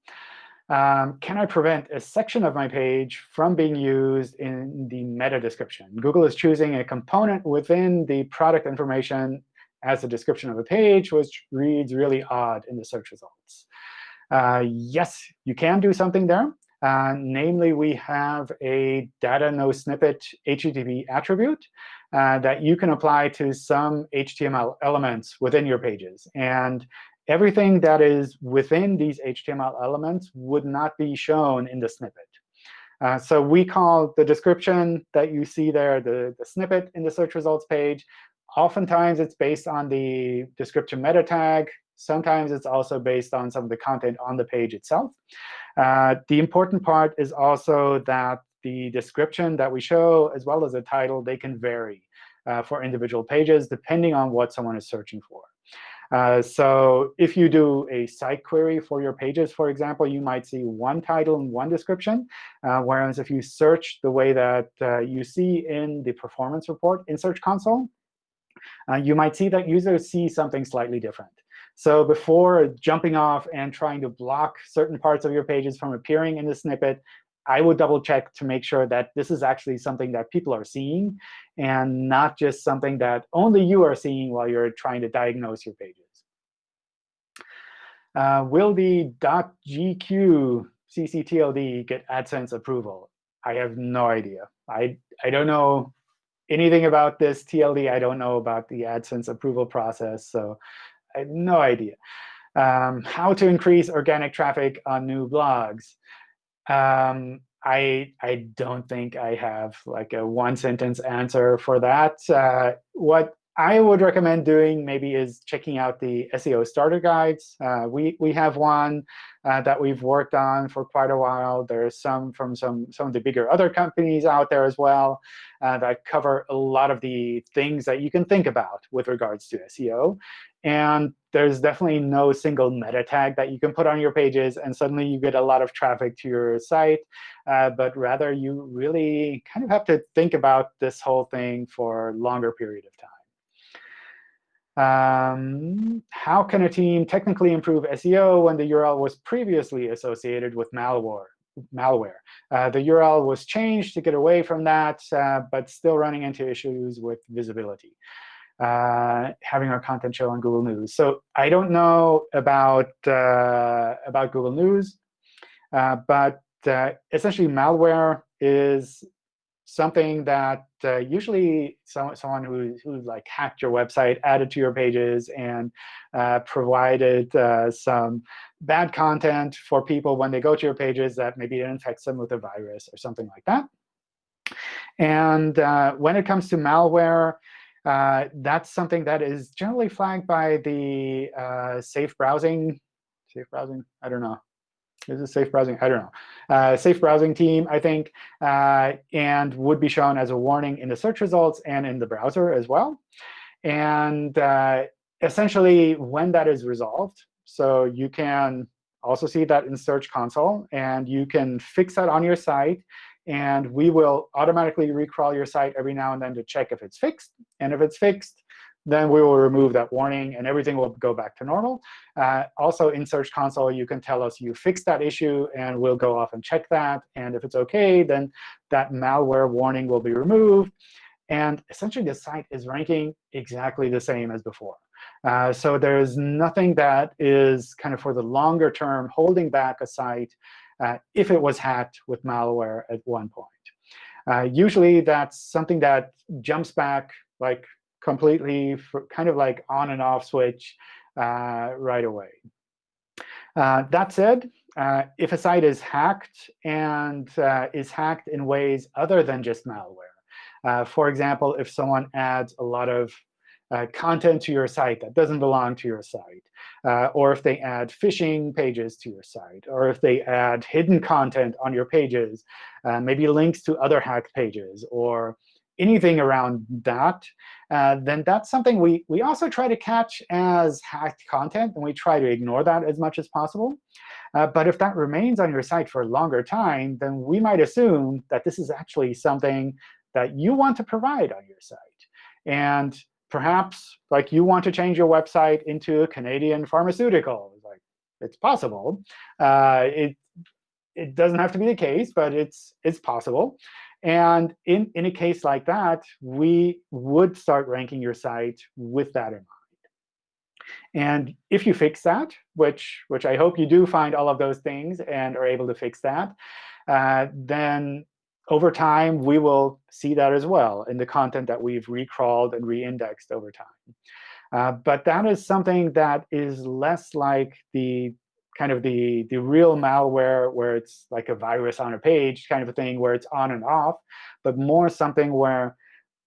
Speaker 1: Um, can I prevent a section of my page from being used in the meta description? Google is choosing a component within the product information as a description of a page, which reads really odd in the search results. Uh, yes, you can do something there. Uh, namely, we have a data no snippet HTTP attribute uh, that you can apply to some HTML elements within your pages. And everything that is within these HTML elements would not be shown in the snippet. Uh, so we call the description that you see there the, the snippet in the search results page. Oftentimes, it's based on the description meta tag. Sometimes it's also based on some of the content on the page itself. Uh, the important part is also that the description that we show, as well as the title, they can vary uh, for individual pages, depending on what someone is searching for. Uh, so if you do a site query for your pages, for example, you might see one title and one description. Uh, whereas if you search the way that uh, you see in the performance report in Search Console, uh, you might see that users see something slightly different. So before jumping off and trying to block certain parts of your pages from appearing in the snippet, I would double check to make sure that this is actually something that people are seeing and not just something that only you are seeing while you're trying to diagnose your pages. Uh, will the .gq ccTLD get AdSense approval? I have no idea. I, I don't know anything about this TLD. I don't know about the AdSense approval process, so I have no idea. Um, how to increase organic traffic on new blogs. Um, I, I don't think I have like a one-sentence answer for that. Uh, what I would recommend doing maybe is checking out the SEO starter guides. Uh, we, we have one uh, that we've worked on for quite a while. There's some from some, some of the bigger other companies out there as well uh, that cover a lot of the things that you can think about with regards to SEO. And there's definitely no single meta tag that you can put on your pages, and suddenly you get a lot of traffic to your site. Uh, but rather, you really kind of have to think about this whole thing for a longer period of time. Um, how can a team technically improve SEO when the URL was previously associated with malware? malware. Uh, the URL was changed to get away from that, uh, but still running into issues with visibility uh, having our content show on Google News. So I don't know about, uh, about Google News, uh, but uh, essentially malware is something that uh, usually so, someone who, who like hacked your website, added to your pages, and uh, provided some bad content for people when they go to your pages that maybe it infects them with a virus or something like that. And when it comes to malware, uh, that's something that is generally flagged by the uh, safe browsing. Safe browsing? I don't know. Is it safe browsing? I don't know. Uh, safe browsing team, I think, uh, and would be shown as a warning in the search results and in the browser as well. And uh, essentially, when that is resolved, so you can also see that in Search Console, and you can fix that on your site and we will automatically recrawl your site every now and then to check if it's fixed. And if it's fixed, then we will remove that warning, and everything will go back to normal. Uh, also, in Search Console, you can tell us you fixed that issue, and we'll go off and check that. And if it's OK, then that malware warning will be removed. And essentially, the site is ranking exactly the same as before. Uh, so there's nothing that is kind of for the longer term holding back a site uh, if it was hacked with malware at one point. Uh, usually, that's something that jumps back like completely, for, kind of like on and off switch uh, right away. Uh, that said, uh, if a site is hacked and uh, is hacked in ways other than just malware, for example, if someone adds a lot of uh, content to your site that doesn't belong to your site, uh, or if they add phishing pages to your site, or if they add hidden content on your pages, uh, maybe links to other hacked pages, or anything around that, uh, then that's something we, we also try to catch as hacked content, and we try to ignore that as much as possible. Uh, but if that remains on your site for a longer time, then we might assume that this is actually something that you want to provide on your site. And perhaps like you want to change your website into a Canadian pharmaceutical. It's like it's possible. Uh, it it doesn't have to be the case, but it's it's possible. And in, in a case like that, we would start ranking your site with that in mind. And if you fix that, which, which I hope you do find all of those things and are able to fix that, uh, then over time, we will see that as well in the content that we've recrawled and reindexed over time. Uh, but that is something that is less like the kind of the, the real malware where it's like a virus on a page kind of a thing where it's on and off, but more something where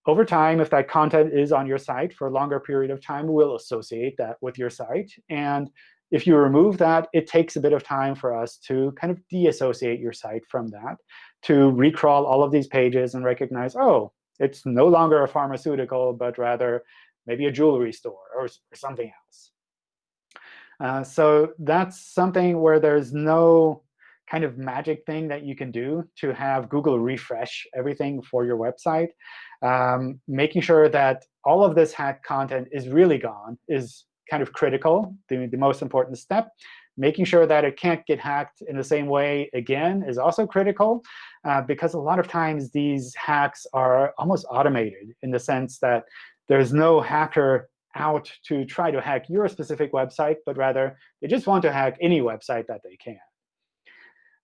Speaker 1: over time, if that content is on your site for a longer period of time, we'll associate that with your site. And if you remove that, it takes a bit of time for us to kind of deassociate your site from that to recrawl all of these pages and recognize, oh, it's no longer a pharmaceutical, but rather maybe a jewelry store or, something else. Uh, so that's something where there's no kind of magic thing that you can do to have Google refresh everything for your website. Um, making sure that all of this hacked content is really gone is kind of critical, the, the most important step. Making sure that it can't get hacked in the same way again is also critical, uh, because a lot of times these hacks are almost automated in the sense that there's no hacker out to try to hack your specific website, but rather they just want to hack any website that they can.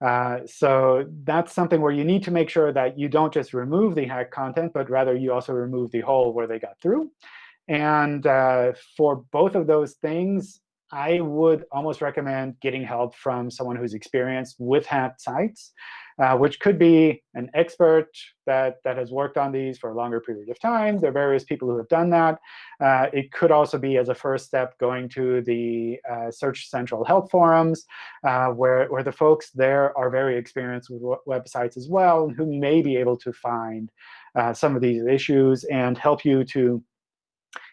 Speaker 1: Uh, so that's something where you need to make sure that you don't just remove the hacked content, but rather you also remove the hole where they got through. And uh, for both of those things, I would almost recommend getting help from someone who's experienced with hacked sites, uh, which could be an expert that, that has worked on these for a longer period of time. There are various people who have done that. Uh, it could also be, as a first step, going to the uh, Search Central help forums, uh, where, where the folks there are very experienced with websites as well, who may be able to find uh, some of these issues and help you to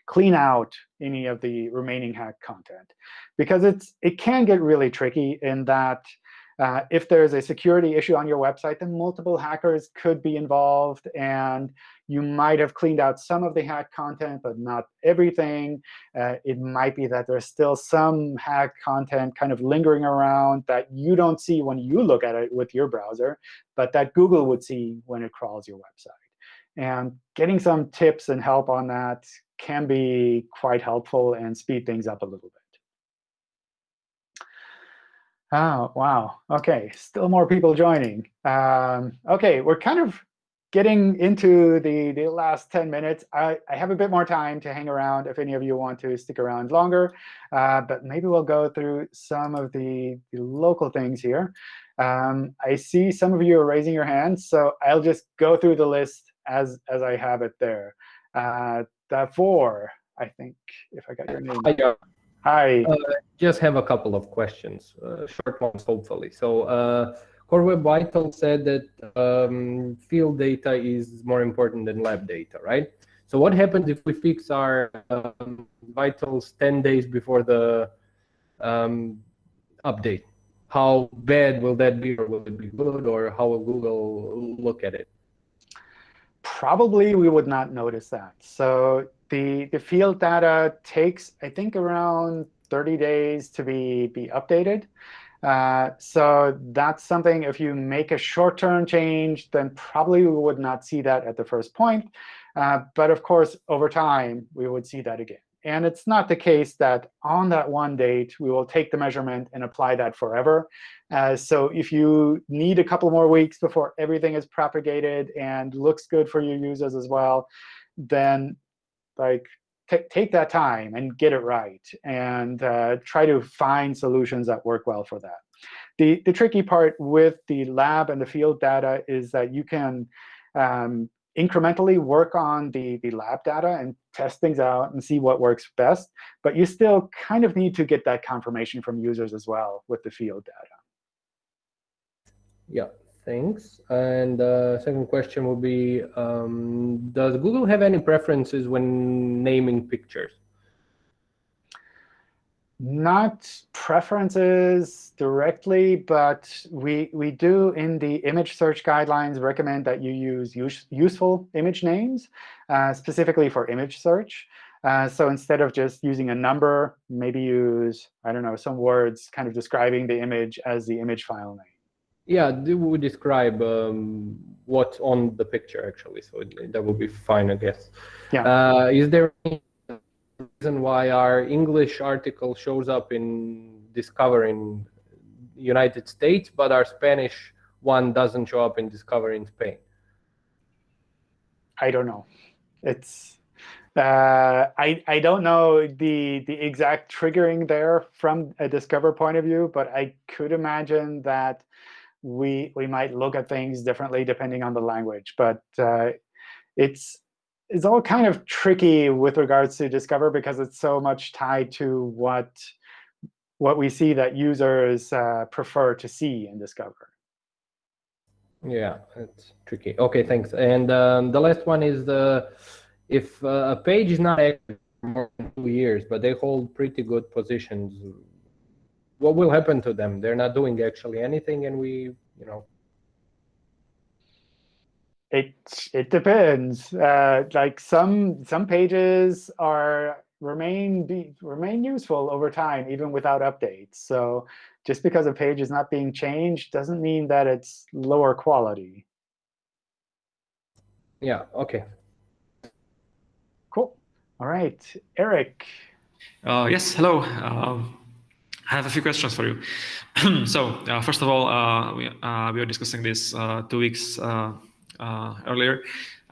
Speaker 1: clean out any of the remaining hacked content. Because it's it can get really tricky in that uh, if there's a security issue on your website, then multiple hackers could be involved. And you might have cleaned out some of the hacked content, but not everything. Uh, it might be that there's still some hacked content kind of lingering around that you don't see when you look at it with your browser, but that Google would see when it crawls your website. And getting some tips and help on that can be quite helpful and speed things up a little bit. Oh, wow. OK, still more people joining. Um, OK, we're kind of getting into the, the last 10 minutes. I, I have a bit more time to hang around if any of you want to stick around longer. Uh, but maybe we'll go through some of the, the local things here. Um, I see some of you are raising your hands, so I'll just go through the list as, as I have it there. Uh, Davor, I think, if I got your name.
Speaker 11: Hi,
Speaker 1: Hi.
Speaker 11: Uh, just have a couple of questions, uh, short ones, hopefully. So uh, Core Web Vital said that um, field data is more important than lab data, right? So what happens if we fix our um, vitals 10 days before the um, update? How bad will that be, or will it be good, or how will Google look at it?
Speaker 1: Probably we would not notice that. So the, the field data takes, I think, around 30 days to be, be updated. Uh, so that's something, if you make a short-term change, then probably we would not see that at the first point. Uh, but of course, over time, we would see that again. And it's not the case that on that one date, we will take the measurement and apply that forever. Uh, so if you need a couple more weeks before everything is propagated and looks good for your users as well, then like take that time and get it right and uh, try to find solutions that work well for that. The, the tricky part with the lab and the field data is that you can um, incrementally work on the, the lab data and test things out and see what works best. But you still kind of need to get that confirmation from users as well with the field data.
Speaker 11: Yeah, thanks. And uh, second question will be, um, does Google have any preferences when naming pictures?
Speaker 1: Not preferences directly, but we, we do in the image search guidelines recommend that you use use, useful image names, uh, specifically for image search. Uh, so instead of just using a number, maybe use, I don't know, some words kind of describing the image as the image file name.
Speaker 11: Yeah, would describe um, what's on the picture, actually. So that would be fine, I guess.
Speaker 1: Yeah.
Speaker 11: Uh, is there any reason why our English article shows up in Discover in United States, but our Spanish one doesn't show up in Discover in Spain?
Speaker 1: I don't know. It's uh, I I don't know the the exact triggering there from a Discover point of view, but I could imagine that we we might look at things differently depending on the language. But uh, it's it's all kind of tricky with regards to Discover because it's so much tied to what what we see that users uh, prefer to see in Discover.
Speaker 11: Yeah, it's tricky. OK, thanks. And um, the last one is the if uh, a page is not active for more than two years, but they hold pretty good positions, what will happen to them? They're not doing actually anything, and we, you know,
Speaker 1: it it depends. Uh, like some some pages are remain be remain useful over time, even without updates. So just because a page is not being changed doesn't mean that it's lower quality.
Speaker 11: Yeah. OK.
Speaker 1: Cool. All right, Eric.
Speaker 12: Uh, yes. Hello. Uh, I have a few questions for you. [clears throat] so uh, first of all, uh, we, uh, we were discussing this uh, two weeks Uh, earlier.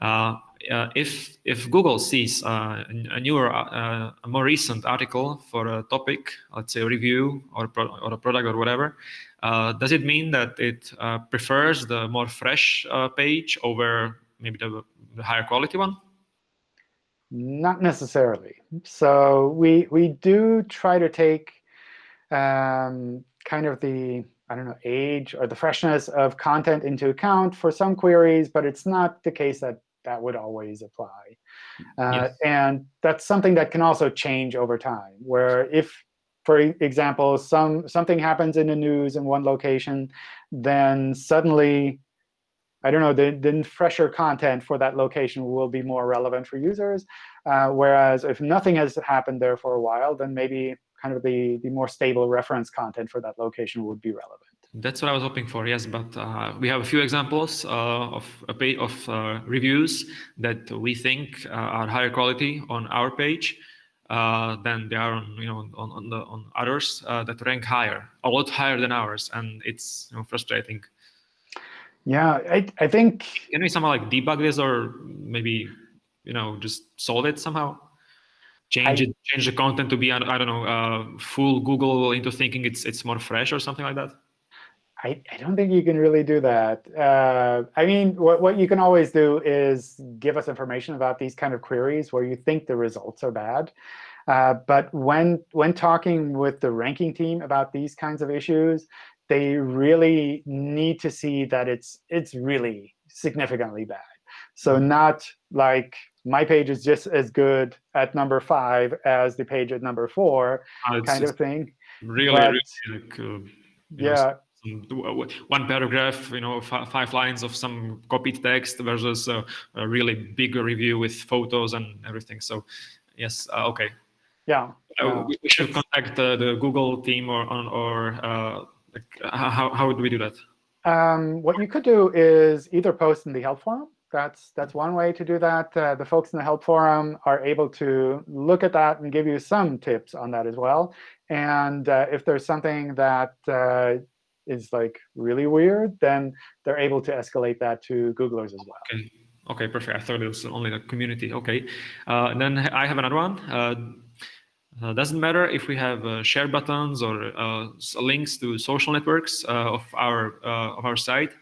Speaker 12: Uh, uh, if if Google sees a newer, a more recent article for a topic, let's say a review or a or a product or whatever, does it mean that it prefers the more fresh page over maybe the, the higher quality one?
Speaker 1: Not necessarily. So we we do try to take um, kind of the, I don't know, age or the freshness of content into account for some queries, but it's not the case that that would always apply. Uh, yes. And that's something that can also change over time, where if, for example, some something happens in the news in one location, then suddenly, I don't know, the, the fresher content for that location will be more relevant for users. Uh, whereas if nothing has happened there for a while, then maybe kind of the, the more stable reference content for that location would be relevant.
Speaker 12: That's what I was hoping for, yes. But uh, we have a few examples uh, of a page of uh, reviews that we think uh, are higher quality on our page uh, than they are on you know on, on the on others uh, that rank higher, a lot higher than ours, and it's you know, frustrating.
Speaker 1: Yeah, I I think
Speaker 12: can we somehow like debug this or maybe you know just solve it somehow? Change I, it, change the content to be I don't know, uh, full Google into thinking it's it's more fresh or something like that?
Speaker 1: I, I don't think you can really do that. Uh, I mean, what, what you can always do is give us information about these kind of queries where you think the results are bad. Uh, but when when talking with the ranking team about these kinds of issues, they really need to see that it's it's really significantly bad. So not like my page is just as good at number five as the page at number four, oh, kind of thing.
Speaker 12: Really, but, really like, uh,
Speaker 1: yeah.
Speaker 12: Know, one paragraph, you know, five lines of some copied text versus a, a really big review with photos and everything. So, yes, uh, okay.
Speaker 1: Yeah.
Speaker 12: Uh, we, should contact the, the Google team or on or uh, like, how how would we do that?
Speaker 1: Um, what you could do is either post in the help forum that's that's one way to do that. Uh, the folks in the help forum are able to look at that and give you some tips on that as well. And uh, if there's something that uh, is like really weird, then they're able to escalate that to Googlers as well.
Speaker 12: Okay. Okay, perfect. I thought it was only the community. Okay. Uh, then I have another one. Uh, uh, doesn't matter if we have uh, share buttons or uh, links to social networks uh, of our of our site.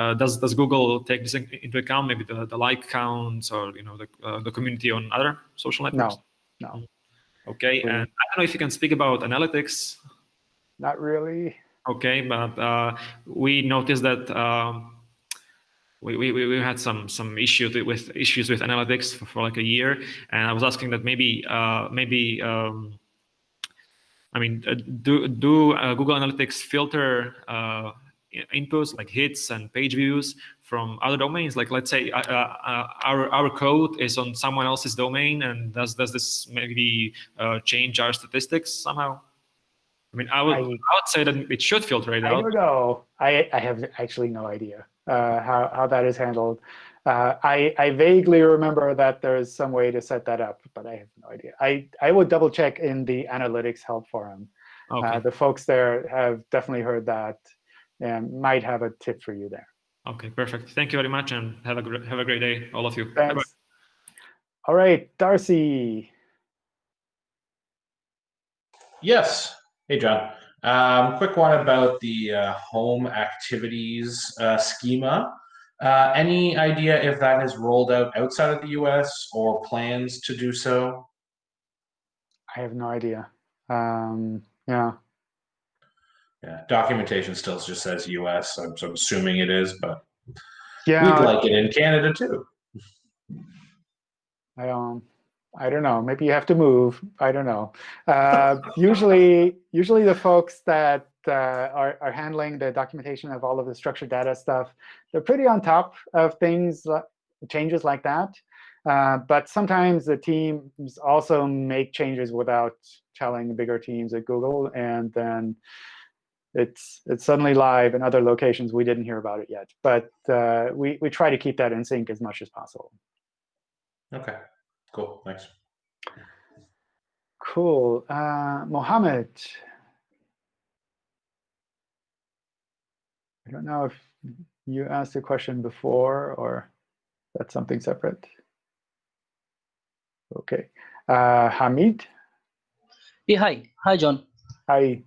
Speaker 12: Uh, does does Google take this into account? Maybe the, the like counts or you know the uh, the community on other social networks.
Speaker 1: No, no.
Speaker 12: Okay, and I don't know if you can speak about analytics.
Speaker 1: Not really.
Speaker 12: Okay, but uh, we noticed that um, we, we, we had some some issues with issues with analytics for, for like a year, and I was asking that maybe uh, maybe um, I mean uh, do do uh, Google Analytics filter inputs like hits and page views from other domains like let's say uh, uh, our our code is on someone else's domain and does does this maybe uh, change our statistics somehow i mean i would I, I, would say that it should filter it
Speaker 1: out i don't know i i have actually no idea uh, how how that is handled uh, I, I vaguely remember that there's some way to set that up, but I have no idea. I, I would double check in the analytics help forum. Uh, okay. the folks there have definitely heard that and might have a tip for you there.
Speaker 12: Okay, perfect. Thank you very much, and have a great, have a great day, all of you.
Speaker 1: Thanks. Bye -bye. All right, Darcy.
Speaker 13: Yes. Hey, John. Um, quick one about the uh, home activities uh, schema. Uh, any idea if that is rolled out outside of the US or plans to do so?
Speaker 1: I have no idea. Um, yeah.
Speaker 13: Yeah, documentation still just says U.S. I'm, so I'm assuming it is, but yeah, we'd like it in Canada too.
Speaker 1: I um, I don't know. Maybe you have to move. I don't know. Uh, usually, [laughs] usually the folks that uh, are are handling the documentation of all of the structured data stuff, they're pretty on top of things, changes like that. Uh, but sometimes the teams also make changes without telling the bigger teams at Google, and then it's it's suddenly live in other locations we didn't hear about it yet. But uh, we we try to keep that in sync as much as possible.
Speaker 13: Okay, cool. Thanks.
Speaker 1: Cool, uh, Mohammed. I don't know if you asked a question before or that's something separate. Okay, uh, Hamid.
Speaker 14: Yeah, hi, hi, John.
Speaker 1: Hi.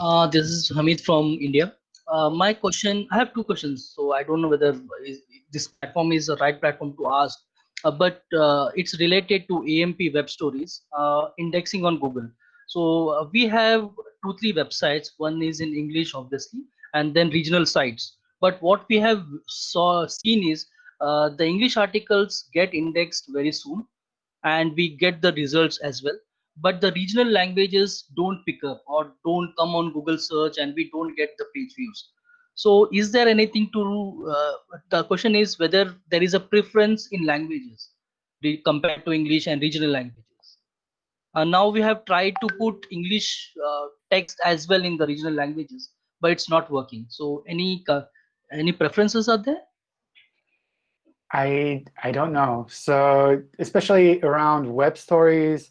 Speaker 14: Uh, this is Hamid from India. Uh, my question, I have two questions. So I don't know whether this platform is the right platform to ask, uh, but uh, it's related to AMP web stories, uh, indexing on Google. So uh, we have two, three websites. One is in English, obviously, and then regional sites. But what we have saw seen is the English articles get indexed very soon, and we get the results as well. But the regional languages don't pick up or don't come on Google search, and we don't get the page views. So is there anything to, uh, the question is whether there is a preference in languages compared to English and regional languages. Uh, now we have tried to put English uh, text as well in the regional languages, but it's not working. So any any preferences are there?
Speaker 1: I I don't know. So especially around web stories,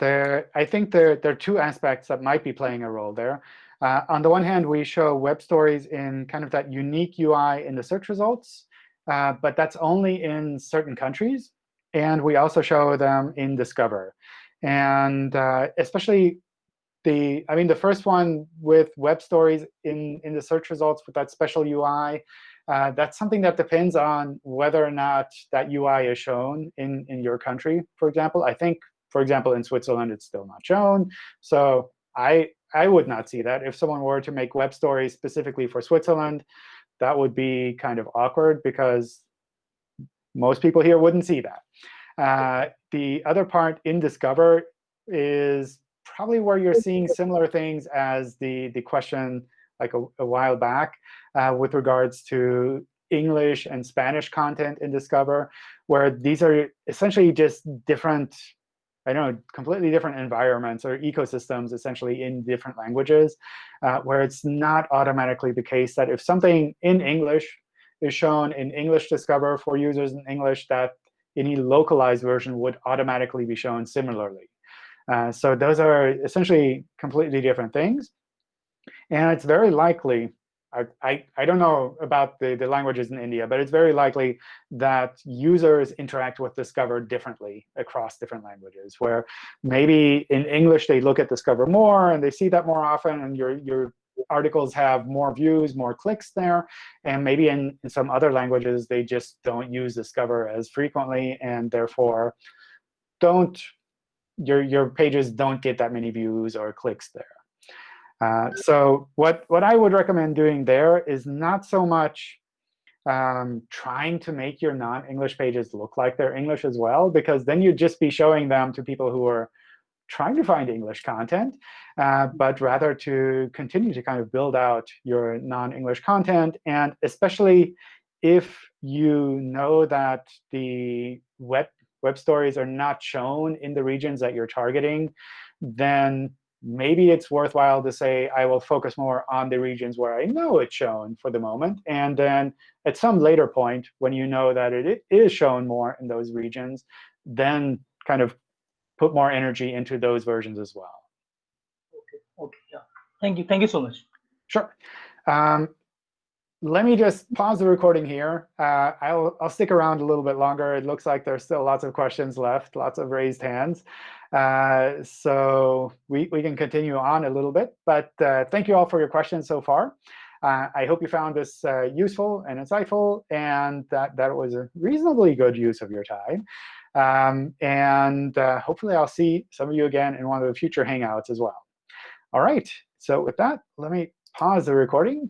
Speaker 1: there I think there there are two aspects that might be playing a role there. Uh, on the one hand, we show web stories in kind of that unique UI in the search results, uh, but that's only in certain countries. And we also show them in Discover. And uh, especially the, I mean, the first one with web stories in, in the search results with that special UI, uh, that's something that depends on whether or not that UI is shown in, in your country, for example. I think, for example, in Switzerland, it's still not shown. So I, I would not see that. If someone were to make web stories specifically for Switzerland, that would be kind of awkward because most people here wouldn't see that. Uh, the other part in Discover is probably where you're seeing similar things as the, the question like a, a while back uh, with regards to English and Spanish content in Discover, where these are essentially just different, I know, completely different environments or ecosystems essentially in different languages, uh, where it's not automatically the case that if something in English is shown in English Discover for users in English, that any localized version would automatically be shown similarly. Uh, so those are essentially completely different things. And it's very likely, I, I, don't know about the, the languages in India, but it's very likely that users interact with Discover differently across different languages, where maybe in English they look at Discover more and they see that more often, and your, your articles have more views, more clicks there. And maybe in, in some other languages, they just don't use Discover as frequently, and therefore don't your, your pages don't get that many views or clicks there. Uh, so what, what I would recommend doing there is not so much um, trying to make your non-English pages look like they're English as well, because then you'd just be showing them to people who are trying to find English content, uh, but rather to continue to kind of build out your non-English content. And especially if you know that the web, web stories are not shown in the regions that you're targeting, then maybe it's worthwhile to say, I will focus more on the regions where I know it's shown for the moment. And then at some later point, when you know that it is shown more in those regions, then kind of put more energy into those versions as well.
Speaker 14: Okay, okay, yeah. Thank you. Thank you so much.
Speaker 1: Sure. Um, let me just pause the recording here. Uh, I'll, I'll stick around a little bit longer. It looks like there's still lots of questions left, lots of raised hands. Uh, so we, we can continue on a little bit. But uh, thank you all for your questions so far. Uh, I hope you found this uh, useful and insightful, and that, that was a reasonably good use of your time. Um, and uh, hopefully, I'll see some of you again in one of the future Hangouts as well. All right. So with that, let me pause the recording